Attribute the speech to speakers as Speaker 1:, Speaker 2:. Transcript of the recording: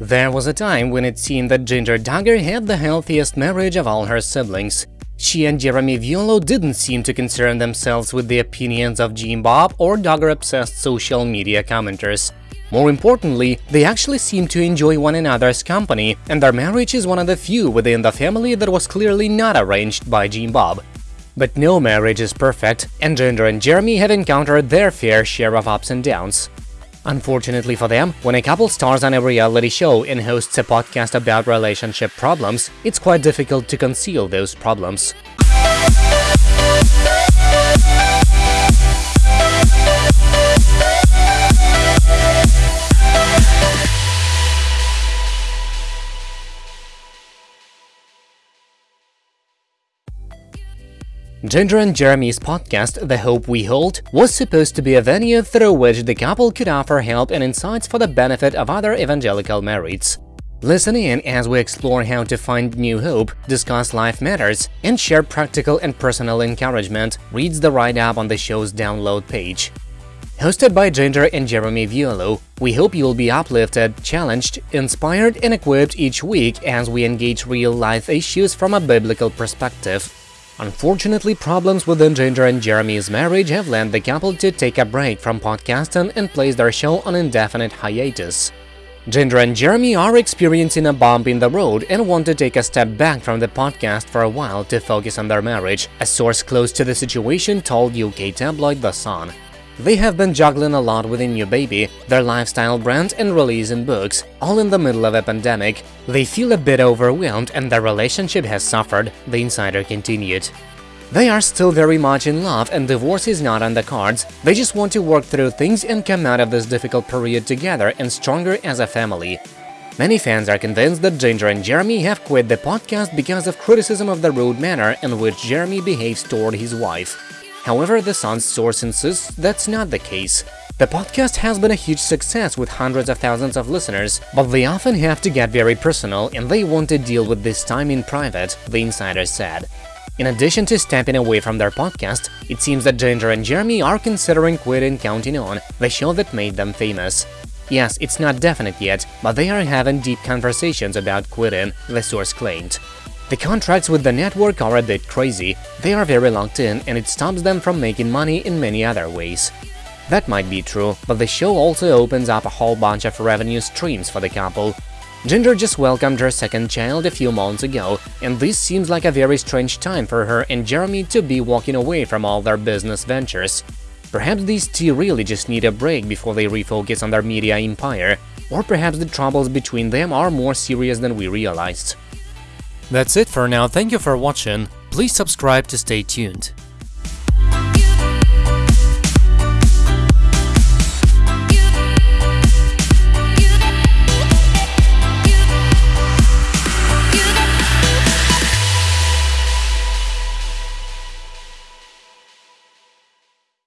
Speaker 1: There was a time when it seemed that Jinger Duggar had the healthiest marriage of all her siblings. She and Jeremy Vuolo didn't seem to concern themselves with the opinions of Jim Bob or Duggar-obsessed social media commenters. More importantly, they actually seemed to enjoy one another's company, and their marriage is one of the few within the family that was clearly not arranged by Jim Bob. But no marriage is perfect, and Jinger and Jeremy have encountered their fair share of ups and downs. Unfortunately for them, when a couple stars on a reality show and hosts a podcast about relationship problems, it's quite difficult to conceal those problems. Jinger and Jeremy's podcast, The Hope We Hold, was supposed to be a venue through which the couple could offer help and insights for the benefit of other evangelical marrieds. Listen in as we explore how to find new hope, discuss life matters, and share practical and personal encouragement, reads the write-up on the show's download page. Hosted by Jinger and Jeremy Vuolo, we hope you will be uplifted, challenged, inspired, and equipped each week as we engage real-life issues from a biblical perspective. Unfortunately, problems within Jinger and Jeremy's marriage have led the couple to take a break from podcasting and place their show on indefinite hiatus. Jinger and Jeremy are experiencing a bump in the road and want to take a step back from the podcast for a while to focus on their marriage, a source close to the situation told UK tabloid The Sun. They have been juggling a lot with a new baby, their lifestyle brand and releasing books, all in the middle of a pandemic. They feel a bit overwhelmed and their relationship has suffered, the insider continued. They are still very much in love and divorce is not on the cards, they just want to work through things and come out of this difficult period together and stronger as a family. Many fans are convinced that Jinger and Jeremy have quit the podcast because of criticism of the rude manner in which Jeremy behaves toward his wife. However, the Sun's source insists that's not the case. The podcast has been a huge success with hundreds of thousands of listeners, but they often have to get very personal and they want to deal with this time in private, the insider said. In addition to stepping away from their podcast, it seems that Jinger and Jeremy are considering quitting Counting On, the show that made them famous. Yes, it's not definite yet, but they are having deep conversations about quitting, the source claimed. The contracts with the network are a bit crazy, they are very locked in and it stops them from making money in many other ways. That might be true, but the show also opens up a whole bunch of revenue streams for the couple. Jinger just welcomed her second child a few months ago, and this seems like a very strange time for her and Jeremy to be walking away from all their business ventures. Perhaps these two really just need a break before they refocus on their media empire, or perhaps the troubles between them are more serious than we realized. That's it for now, thank you for watching, please subscribe to stay tuned.